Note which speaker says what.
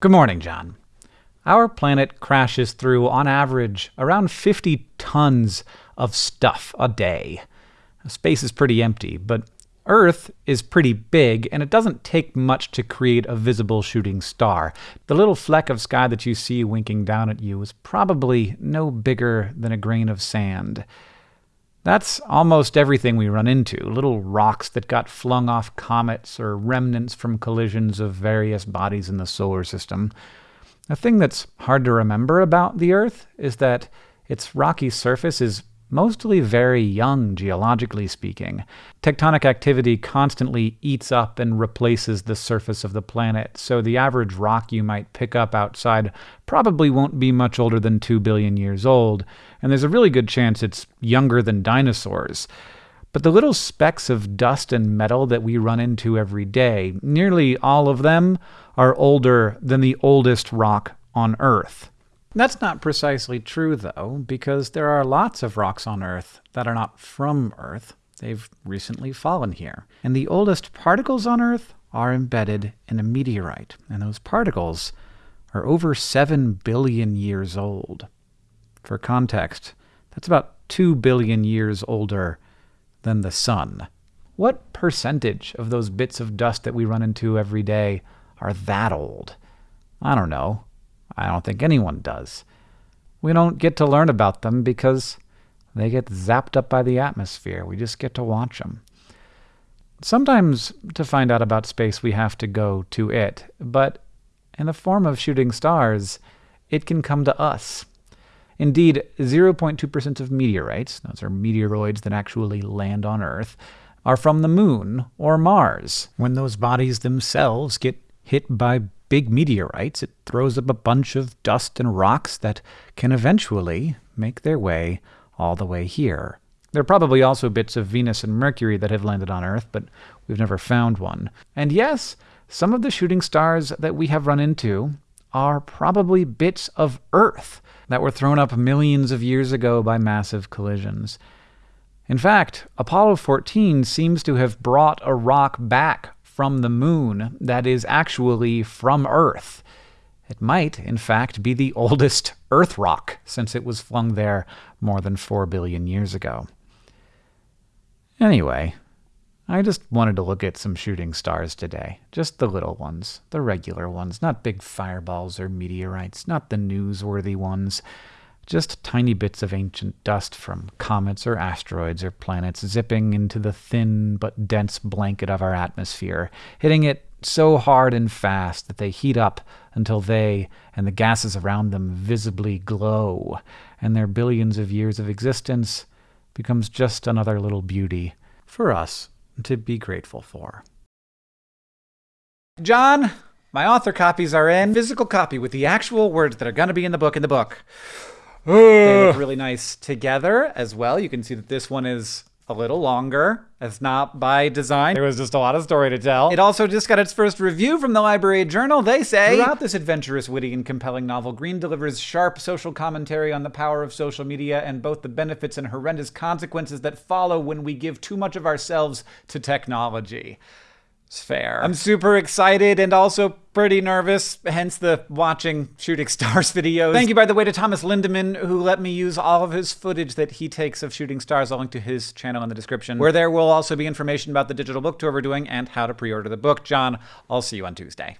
Speaker 1: Good morning, John. Our planet crashes through, on average, around 50 tons of stuff a day. Space is pretty empty, but Earth is pretty big, and it doesn't take much to create a visible shooting star. The little fleck of sky that you see winking down at you is probably no bigger than a grain of sand. That's almost everything we run into little rocks that got flung off comets or remnants from collisions of various bodies in the solar system. A thing that's hard to remember about the Earth is that its rocky surface is mostly very young, geologically speaking. Tectonic activity constantly eats up and replaces the surface of the planet, so the average rock you might pick up outside probably won't be much older than 2 billion years old, and there's a really good chance it's younger than dinosaurs. But the little specks of dust and metal that we run into every day, nearly all of them are older than the oldest rock on Earth. That's not precisely true, though, because there are lots of rocks on Earth that are not from Earth. They've recently fallen here. And the oldest particles on Earth are embedded in a meteorite, and those particles are over 7 billion years old. For context, that's about 2 billion years older than the Sun. What percentage of those bits of dust that we run into every day are that old? I don't know. I don't think anyone does. We don't get to learn about them because they get zapped up by the atmosphere. We just get to watch them. Sometimes to find out about space, we have to go to it, but in the form of shooting stars, it can come to us. Indeed, 0.2% of meteorites, those are meteoroids that actually land on Earth, are from the moon or Mars. When those bodies themselves get hit by big meteorites, it throws up a bunch of dust and rocks that can eventually make their way all the way here. There are probably also bits of Venus and Mercury that have landed on Earth, but we've never found one. And yes, some of the shooting stars that we have run into are probably bits of Earth that were thrown up millions of years ago by massive collisions. In fact, Apollo 14 seems to have brought a rock back from the moon that is actually from Earth. It might, in fact, be the oldest Earth rock, since it was flung there more than 4 billion years ago. Anyway, I just wanted to look at some shooting stars today. Just the little ones, the regular ones, not big fireballs or meteorites, not the newsworthy ones. Just tiny bits of ancient dust from comets or asteroids or planets zipping into the thin but dense blanket of our atmosphere, hitting it so hard and fast that they heat up until they and the gases around them visibly glow, and their billions of years of existence becomes just another little beauty for us to be grateful for. John, my author copies are in. Physical copy with the actual words that are going to be in the book in the book they look really nice together as well. You can see that this one is a little longer. It's not by design. There was just a lot of story to tell. It also just got its first review from the Library Journal. They say Throughout this adventurous, witty, and compelling novel, Green delivers sharp social commentary on the power of social media and both the benefits and horrendous consequences that follow when we give too much of ourselves to technology. It's fair. I'm super excited and also pretty nervous, hence the watching Shooting Stars videos. Thank you, by the way, to Thomas Lindemann, who let me use all of his footage that he takes of Shooting Stars. I'll link to his channel in the description, where there will also be information about the digital book tour we're doing and how to pre-order the book. John, I'll see you on Tuesday.